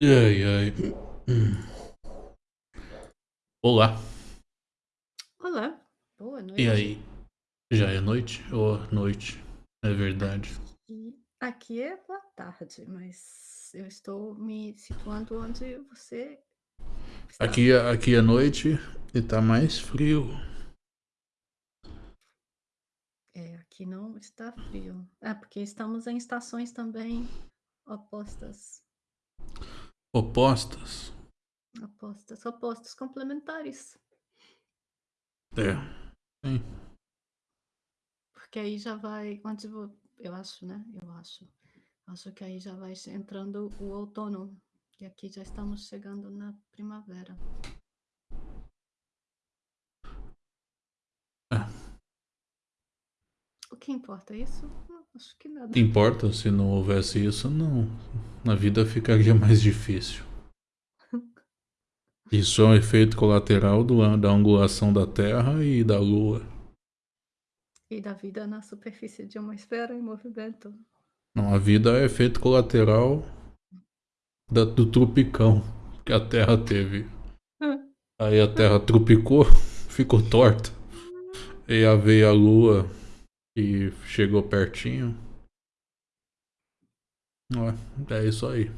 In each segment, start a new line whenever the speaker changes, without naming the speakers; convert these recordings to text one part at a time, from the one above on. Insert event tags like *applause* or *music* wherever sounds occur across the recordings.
Ai, ai. Olá.
Olá, boa
E
noite.
aí? Já é noite? Ou noite? É verdade.
Aqui, aqui é boa tarde, mas eu estou me situando onde você está.
Aqui, é- aqui é noite e tá mais frio.
É, aqui não está frio. É, porque estamos em estações também opostas.
Opostas.
Opostas, opostos complementares.
É. Sim.
Porque aí já vai, onde eu acho, né? Eu acho. Acho que aí já vai entrando o outono. E aqui já estamos chegando na primavera.
É.
O que importa isso? Acho que nada.
Importa se não houvesse isso, não. A vida ficaria *laughs* mais difícil. *laughs* Isso é um efeito colateral do, da angulação da Terra e da Lua.
E da vida na superfície de uma esfera em movimento.
Não, a vida é efeito colateral da, do tropicão que a Terra teve. *laughs* Aí a Terra tropicou, ficou torta. E aí veio a Lua e chegou pertinho. É isso aí.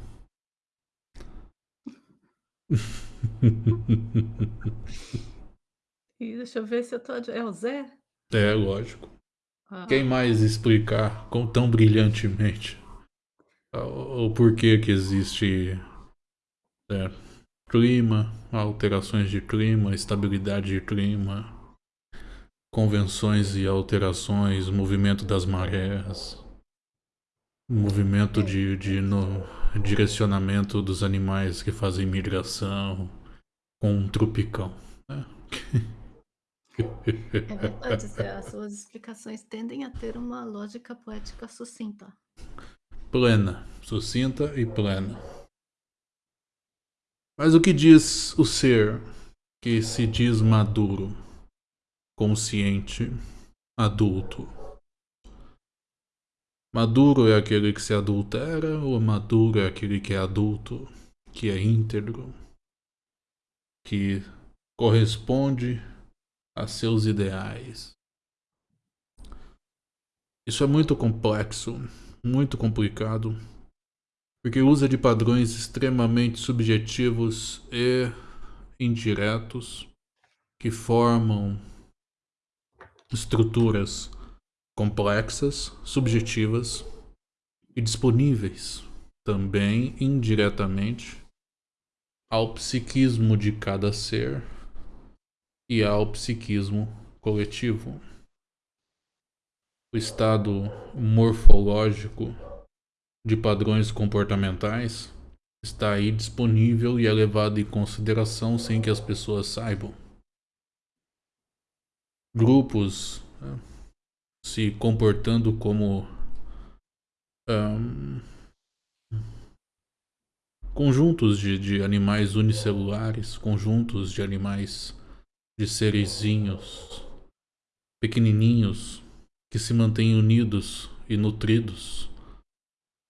*laughs*
E deixa eu ver se eu tô. É o Zé?
É, lógico.
Ah,
Quem mais explicar com tão brilhantemente o, o porquê que existe é, clima, alterações de clima, estabilidade de clima, convenções e alterações, movimento das marés, movimento de, de no, direcionamento dos animais que fazem migração com um tropicão. né?
É verdade, Zé. As suas explicações tendem a ter uma lógica poética sucinta.
plena, sucinta e plena. Mas o que diz o ser que se diz maduro, consciente, adulto? Maduro é aquele que se adultera ou maduro é aquele que é adulto, que é íntegro, que corresponde a seus ideais? Isso é muito complexo, muito complicado, porque usa de padrões extremamente subjetivos e indiretos que formam estruturas complexas, subjetivas e disponíveis também indiretamente ao psiquismo de cada ser e ao psiquismo coletivo. O estado morfológico de padrões comportamentais está aí disponível e é levado em consideração sem que as pessoas saibam. Grupos né, se comportando como ahn, conjuntos de, de animais unicelulares, conjuntos de animais de serezinhos pequenininhos que se mantêm unidos e nutridos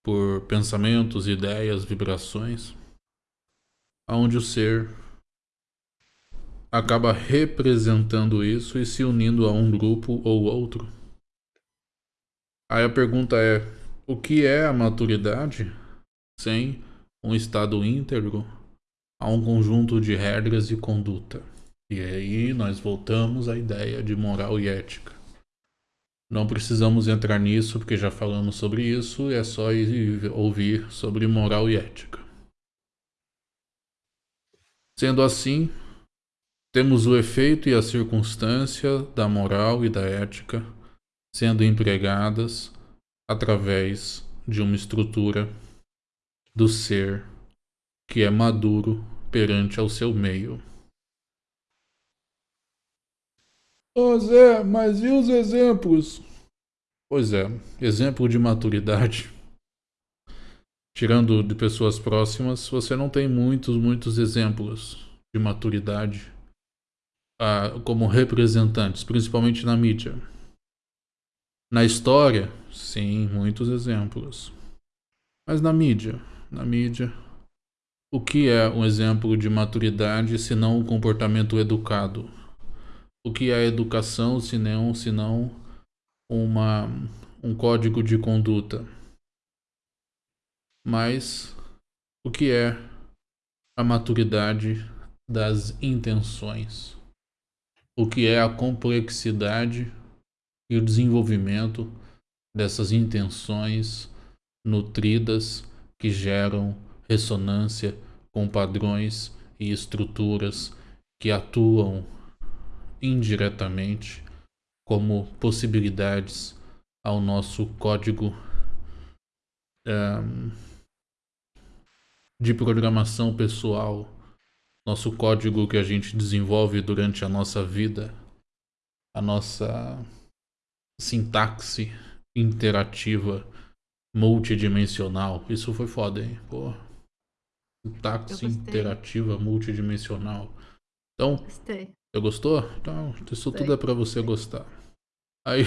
por pensamentos, ideias, vibrações, aonde o ser acaba representando isso e se unindo a um grupo ou outro. Aí a pergunta é: o que é a maturidade sem um estado íntegro a um conjunto de regras e conduta? E aí nós voltamos à ideia de moral e ética. Não precisamos entrar nisso porque já falamos sobre isso, é só ir ouvir sobre moral e ética. Sendo assim, temos o efeito e a circunstância da moral e da ética sendo empregadas através de uma estrutura do ser que é maduro perante ao seu meio. Ô Zé, mas e os exemplos? Pois é, exemplo de maturidade. Tirando de pessoas próximas, você não tem muitos, muitos exemplos de maturidade como representantes, principalmente na mídia. Na história, sim, muitos exemplos. Mas na mídia, na mídia, O que é um exemplo de maturidade se não um comportamento educado? O que é educação se não, se não uma, um código de conduta? Mas o que é a maturidade das intenções? O que é a complexidade e o desenvolvimento dessas intenções nutridas que geram ressonância com padrões e estruturas que atuam indiretamente como possibilidades ao nosso código um, de programação pessoal, nosso código que a gente desenvolve durante a nossa vida, a nossa sintaxe interativa multidimensional. Isso foi foda, hein? Pô. Sintaxe interativa multidimensional. Então,
Gostei.
Você gostou? Então, isso Gostei. tudo é para você gostar. Aí.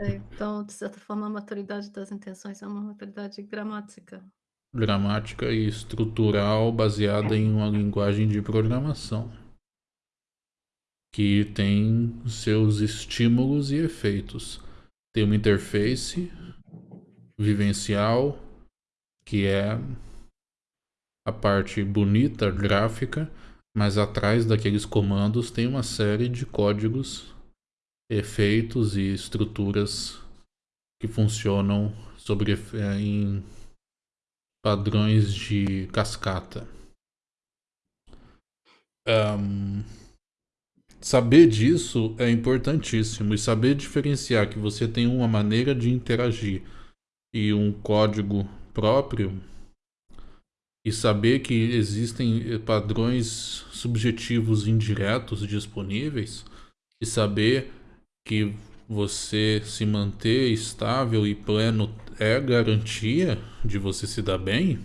É, então, de certa forma, a maturidade das intenções é uma maturidade gramática.
Gramática e estrutural baseada em uma linguagem de programação que tem seus estímulos e efeitos. Tem uma interface vivencial, que é a parte bonita, gráfica, mas atrás daqueles comandos tem uma série de códigos, efeitos e estruturas que funcionam sobre é, em padrões de cascata. Um, Saber disso é importantíssimo e saber diferenciar que você tem uma maneira de interagir e um código próprio e saber que existem padrões subjetivos indiretos disponíveis e saber que você se manter estável e pleno é garantia de você se dar bem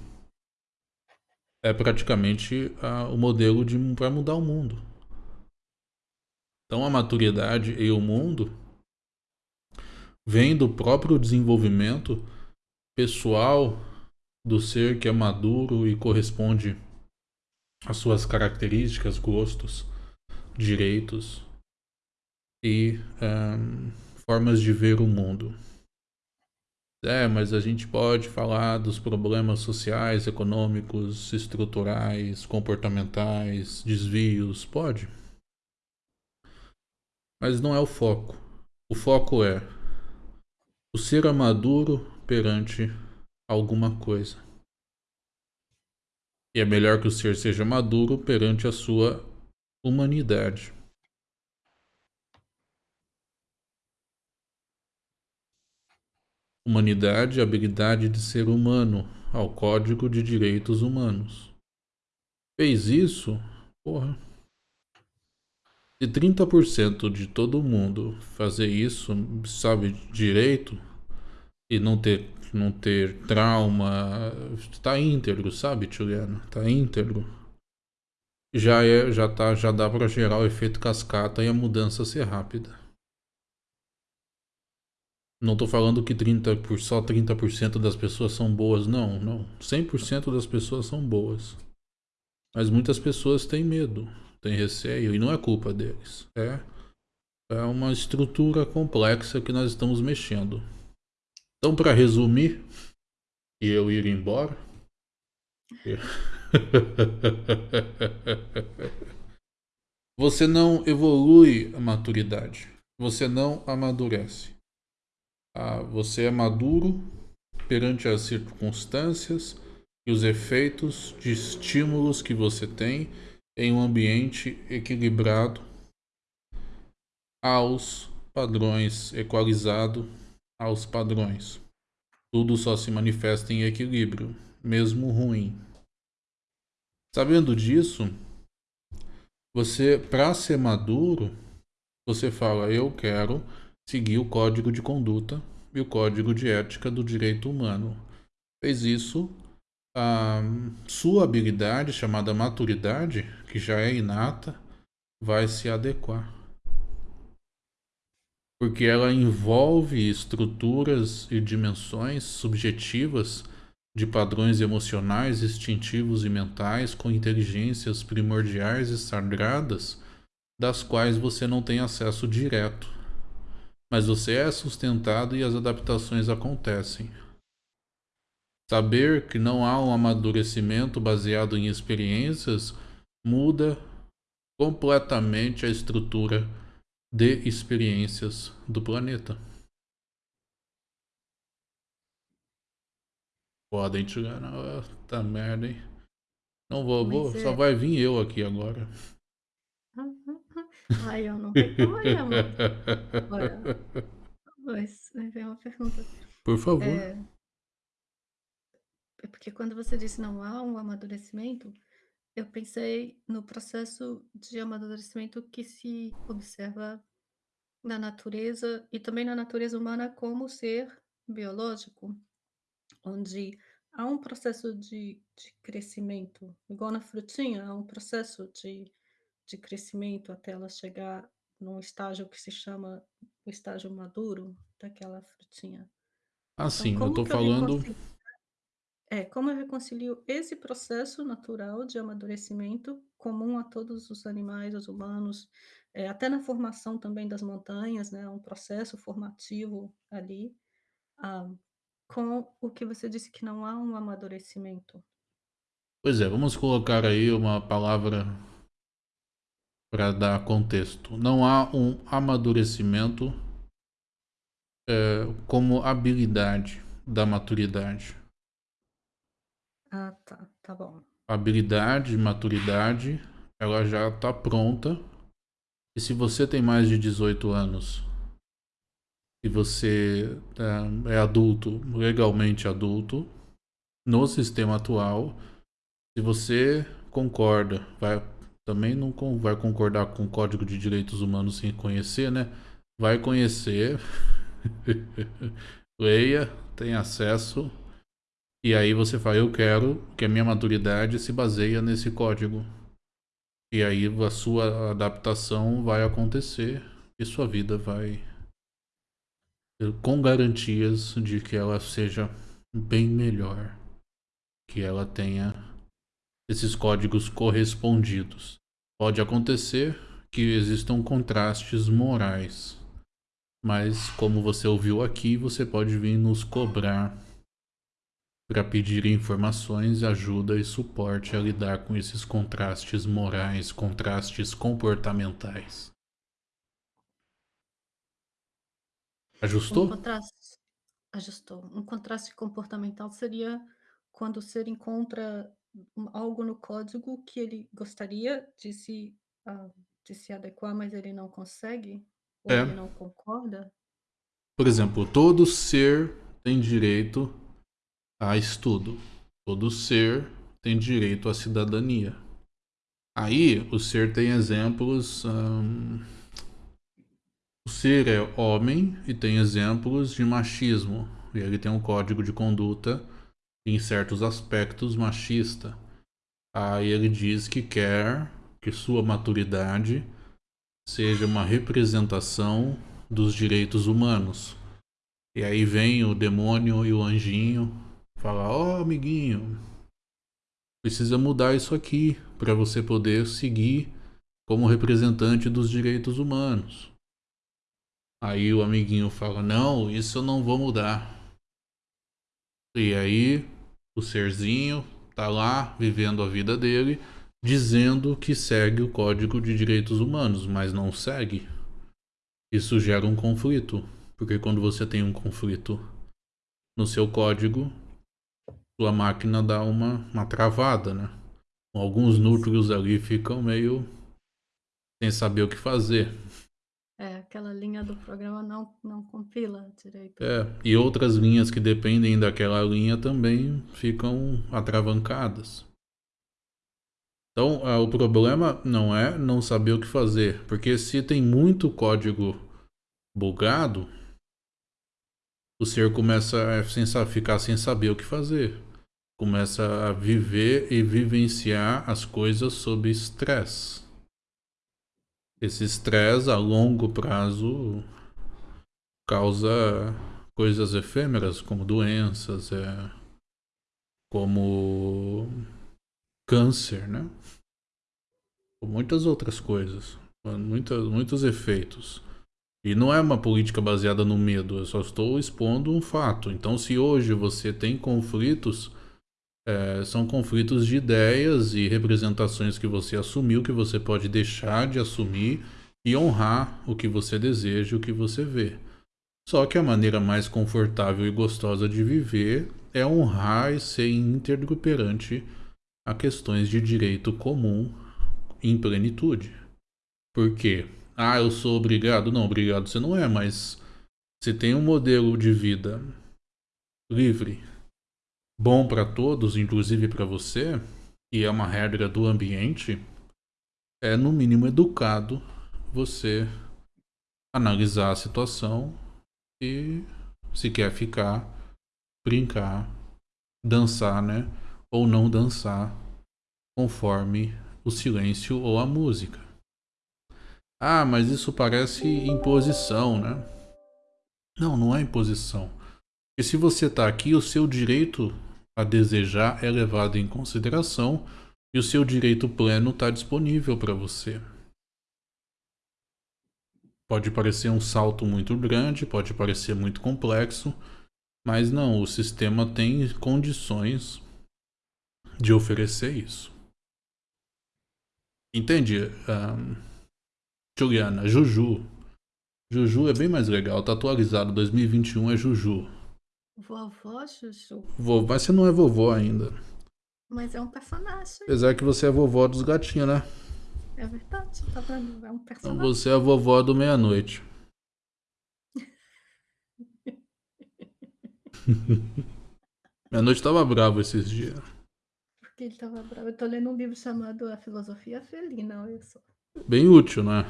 é praticamente uh, o modelo para mudar o mundo. Então a maturidade e o mundo vem do próprio desenvolvimento pessoal do ser que é maduro e corresponde às suas características, gostos, direitos e um, formas de ver o mundo. É, mas a gente pode falar dos problemas sociais, econômicos, estruturais, comportamentais, desvios, pode. Mas não é o foco. O foco é o ser maduro perante alguma coisa. E é melhor que o ser seja maduro perante a sua humanidade. Humanidade, habilidade de ser humano, ao Código de Direitos Humanos. Fez isso? Porra. Se 30% de todo mundo fazer isso, sabe, direito, e não ter, não ter trauma, tá íntegro, sabe, Juliana? Tá íntegro. Já, é, já, tá, já dá para gerar o efeito cascata e a mudança ser rápida. Não tô falando que 30 por, só 30% das pessoas são boas, não, não. 100% das pessoas são boas. Mas muitas pessoas têm medo tem receio e não é culpa deles. É, é uma estrutura complexa que nós estamos mexendo. Então, para resumir, e eu ir embora. *laughs* Você não evolui a maturidade. Você não amadurece. Ah, você é maduro perante as circunstâncias e os efeitos de estímulos que você tem em um ambiente equilibrado aos padrões, equalizado aos padrões. Tudo só se manifesta em equilíbrio, mesmo ruim. Sabendo disso, você, para ser maduro, você fala: Eu quero seguir o código de conduta e o código de ética do direito humano. Fez isso, a sua habilidade, chamada maturidade, que já é inata, vai se adequar. Porque ela envolve estruturas e dimensões subjetivas de padrões emocionais, instintivos e mentais com inteligências primordiais e sagradas, das quais você não tem acesso direto. Mas você é sustentado e as adaptações acontecem. Saber que não há um amadurecimento baseado em experiências muda completamente a estrutura de experiências do planeta. Podem tirar. Tá merda, hein? Não vou, vou é... só vai vir eu aqui agora.
Ai, eu não reclamo. Mas é uma pergunta.
Por favor. É...
É porque quando você disse não há um amadurecimento, eu pensei no processo de amadurecimento que se observa na natureza e também na natureza humana como ser biológico, onde há um processo de, de crescimento, igual na frutinha, há um processo de, de crescimento até ela chegar num estágio que se chama o estágio maduro daquela frutinha.
Ah, então, sim, eu tô falando.
É, como eu reconcilio esse processo natural de amadurecimento, comum a todos os animais, os humanos, é, até na formação também das montanhas, né, um processo formativo ali, ah, com o que você disse que não há um amadurecimento.
Pois é, vamos colocar aí uma palavra para dar contexto. Não há um amadurecimento é, como habilidade da maturidade.
Ah, tá, tá bom.
Habilidade, maturidade, ela já está pronta. E se você tem mais de 18 anos e você é, é adulto, legalmente adulto, no sistema atual, se você concorda, vai também não vai concordar com o Código de Direitos Humanos sem conhecer, né? Vai conhecer, *laughs* leia, tem acesso e aí você fala, eu quero que a minha maturidade se baseie nesse código. E aí a sua adaptação vai acontecer e sua vida vai com garantias de que ela seja bem melhor, que ela tenha esses códigos correspondidos. Pode acontecer que existam contrastes morais, mas como você ouviu aqui, você pode vir nos cobrar para pedir informações, ajuda e suporte a lidar com esses contrastes morais, contrastes comportamentais. Ajustou?
Um contraste, ajustou. Um contraste comportamental seria quando o ser encontra algo no código que ele gostaria de se, uh, de se adequar, mas ele não consegue? Ou é. ele não concorda?
Por exemplo, todo ser tem direito a estudo. Todo ser tem direito à cidadania. Aí o ser tem exemplos. Hum, o ser é homem e tem exemplos de machismo. E ele tem um código de conduta em certos aspectos machista. Aí ele diz que quer que sua maturidade seja uma representação dos direitos humanos. E aí vem o demônio e o anjinho Falar, ó oh, amiguinho, precisa mudar isso aqui para você poder seguir como representante dos direitos humanos. Aí o amiguinho fala, não, isso eu não vou mudar. E aí o serzinho tá lá vivendo a vida dele, dizendo que segue o Código de Direitos Humanos, mas não segue. Isso gera um conflito, porque quando você tem um conflito no seu código, sua máquina dá uma, uma travada, né? Alguns núcleos ali ficam meio sem saber o que fazer.
Aquela linha do programa não, não compila direito.
É, e outras linhas que dependem daquela linha também ficam atravancadas. Então, é, o problema não é não saber o que fazer, porque se tem muito código bugado, o ser começa a ficar sem saber o que fazer começa a viver e vivenciar as coisas sob estresse. Esse estresse a longo prazo causa coisas efêmeras como doenças, é, como câncer, né? Muitas outras coisas, muitas, muitos efeitos. E não é uma política baseada no medo, eu só estou expondo um fato. Então, se hoje você tem conflitos, é, são conflitos de ideias e representações que você assumiu, que você pode deixar de assumir e honrar o que você deseja, o que você vê. Só que a maneira mais confortável e gostosa de viver é honrar e ser íntegro perante a questões de direito comum em plenitude. Por quê? Ah, eu sou obrigado? Não, obrigado você não é, mas se tem um modelo de vida livre, bom para todos, inclusive para você, e é uma regra do ambiente, é no mínimo educado você analisar a situação e se quer ficar, brincar, dançar, né? Ou não dançar, conforme o silêncio ou a música. Ah, mas isso parece imposição, né? Não, não é imposição. E se você está aqui, o seu direito a desejar é levado em consideração e o seu direito pleno está disponível para você. Pode parecer um salto muito grande, pode parecer muito complexo, mas não, o sistema tem condições de oferecer isso. Entende? Um, Juliana, Juju. Juju é bem mais legal, tá atualizado, 2021 é Juju.
Vovó Juju?
Vovó, mas você não é vovó ainda.
Mas é um personagem.
Apesar que você é vovó dos gatinhos, né?
É verdade, tá vendo? É um personagem.
Então você é a vovó do meia-noite. *laughs* meia-noite tava bravo esses dias.
Porque ele tava bravo. Eu tô lendo um livro chamado A Filosofia Felina, olha só.
Bem útil, né?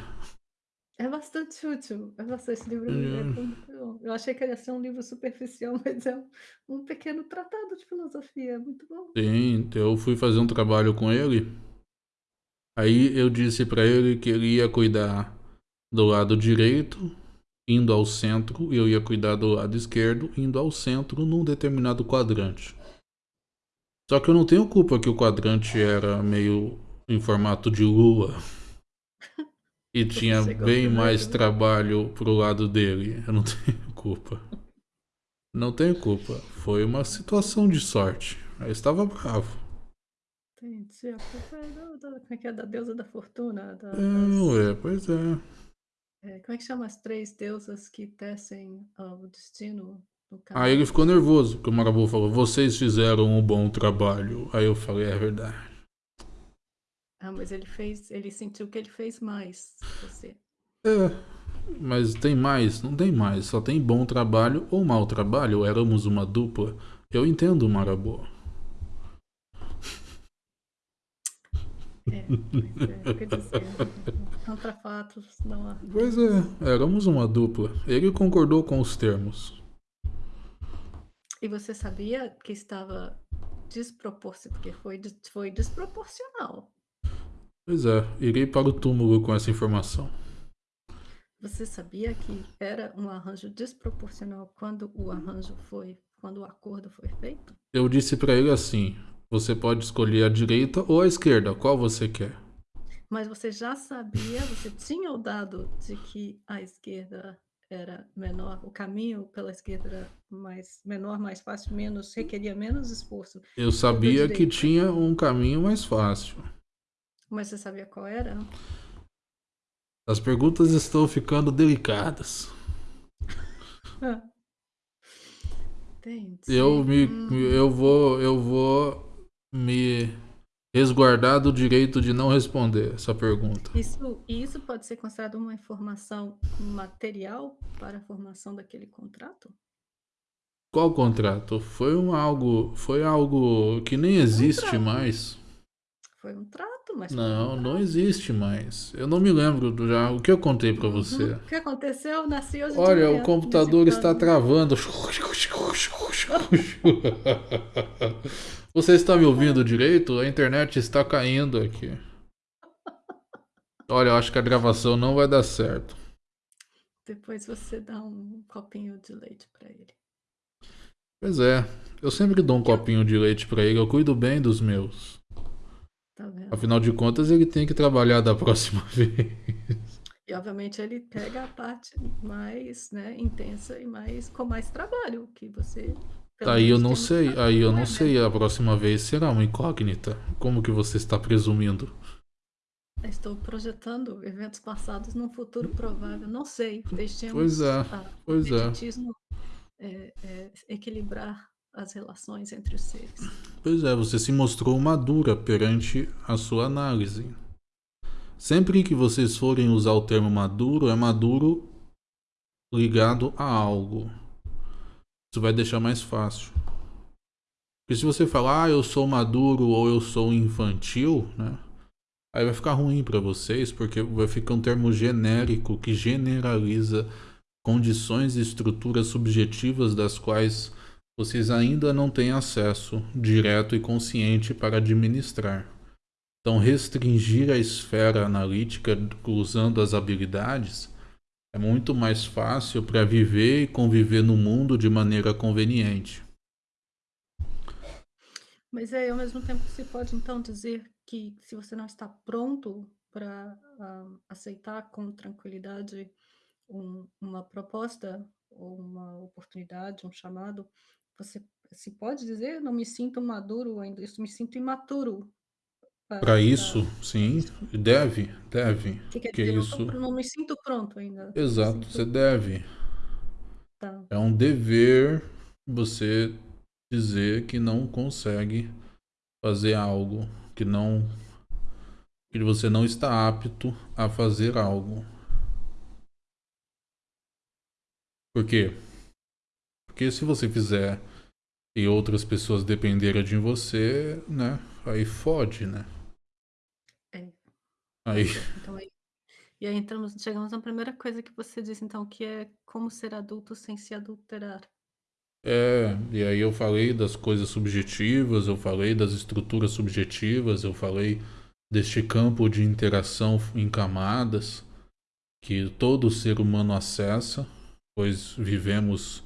É bastante útil. É bastante esse livro. É Eu achei que ele ia ser um livro superficial, *laughs* mas é um, um pequeno tratado de filosofia. É muito bom.
Sim, eu fui fazer um trabalho com ele. Aí eu disse para ele que ele ia cuidar do lado direito, indo ao centro, e eu ia cuidar do lado esquerdo, indo ao centro num determinado quadrante. Só que eu não tenho culpa que o quadrante era meio em formato de lua. *laughs* E tinha bem mais né? trabalho pro lado dele. Eu não *laughs* tenho culpa. Não tenho culpa. Foi uma situação de sorte. Eu estava bravo.
Entendi. A culpa é da, da, como é que é? Da deusa da fortuna? Da,
Não, é, pois é.
é. Como é que chama as três deusas que tecem o destino
do cara? Aí ele ficou nervoso, porque o Marabu falou, vocês fizeram um bom trabalho. Aí eu falei, é verdade.
Ah, mas ele fez, ele sentiu que ele fez mais você.
É, mas tem mais? Não tem mais. Só tem bom trabalho ou mau trabalho. Éramos uma dupla. Eu entendo o Marabu.
É, é, quer dizer, contra fatos não há.
Pois é, éramos uma dupla. Ele concordou com os termos.
E você sabia que estava desproporcional, porque foi, foi desproporcional.
Pois é, irei para o túmulo com essa informação.
Você sabia que era um arranjo desproporcional quando o arranjo foi, quando o acordo foi feito?
Eu disse para ele assim: você pode escolher a direita ou a esquerda, qual você quer.
Mas você já sabia, você tinha o dado de que a esquerda era menor, o caminho pela esquerda era mais menor, mais fácil, menos requeria menos esforço.
Eu sabia que tinha um caminho mais fácil.
Mas você sabia qual era?
As perguntas estão ficando delicadas. *laughs*
Entendi.
Eu me, hum. eu vou, eu vou me resguardar do direito de não responder essa pergunta.
Isso, isso pode ser considerado uma informação material para a formação daquele contrato?
Qual contrato? Foi um algo, foi algo que nem existe mais.
Foi um trato, mas
Não, um não existe mais. Eu não me lembro do já o que eu contei para você. Uhum.
O que aconteceu? Nasci hoje
Olha, o computador está travando. Você está me ouvindo direito? A internet está caindo aqui. Olha, eu acho que a gravação não vai dar certo.
Depois você dá um copinho de leite para ele.
Pois é, eu sempre dou um copinho de leite para ele, eu cuido bem dos meus.
Tá vendo?
Afinal de contas, ele tem que trabalhar da próxima *laughs* vez.
E obviamente ele pega a parte mais, né, intensa e mais com mais trabalho que você
Aí eu não sei, aí eu
não é, né?
sei, a próxima vez será uma incógnita. Como que você está presumindo?
Estou projetando eventos passados num futuro provável, não sei, deixemos
Pois é, pois é.
eh eh, equilibrar as relações entre os seres.
Pois é, você se mostrou madura perante a sua análise. Sempre que vocês forem usar o termo maduro, é maduro ligado a algo. Isso vai deixar mais fácil. Porque se você falar, ah, eu sou maduro ou eu sou infantil, né? Aí vai ficar ruim para vocês, porque vai ficar um termo genérico que generaliza condições e estruturas subjetivas das quais vocês ainda não têm acesso direto e consciente para administrar. Então, restringir a esfera analítica usando as habilidades é muito mais fácil para viver e conviver no mundo de maneira conveniente.
Mas aí, ao mesmo tempo, se pode então dizer que se você não está pronto para uh, aceitar com tranquilidade um, uma proposta ou uma oportunidade, um chamado, você se pode dizer, não me sinto maduro ainda, eu me sinto imaturo
Para isso,
para
sim, deve, deve.
Que quer
Que
dizer, não,
isso.
tô, não me sinto pronto ainda. me
Exato,
sinto-
você deve.
tá.
É um dever você dizer que não consegue fazer algo, que não que você não está apto a fazer algo. Por quê? Porque se você fizer e outras pessoas dependerem de você, né? Aí fode, né?
É.
Aí,
Então, aí, e aí entramos, chegamos na primeira coisa que você disse, então, que é como ser adulto sem se adulterar.
É, e aí eu falei das coisas subjetivas, eu falei das estruturas subjetivas, eu falei deste campo de interação em camadas que todo ser humano acessa, pois vivemos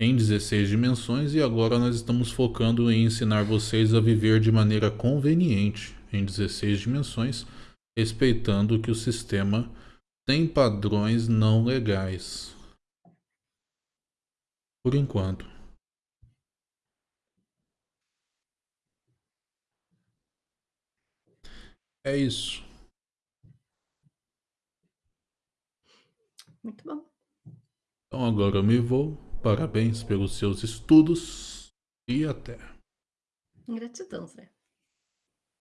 em 16 dimensões e agora nós estamos focando em ensinar vocês a viver de maneira conveniente em 16 dimensões, respeitando que o sistema tem padrões não legais. Por enquanto. É isso.
Muito bom.
Então agora eu me vou. Parabéns pelos seus estudos e até.
Gratidão, Zé.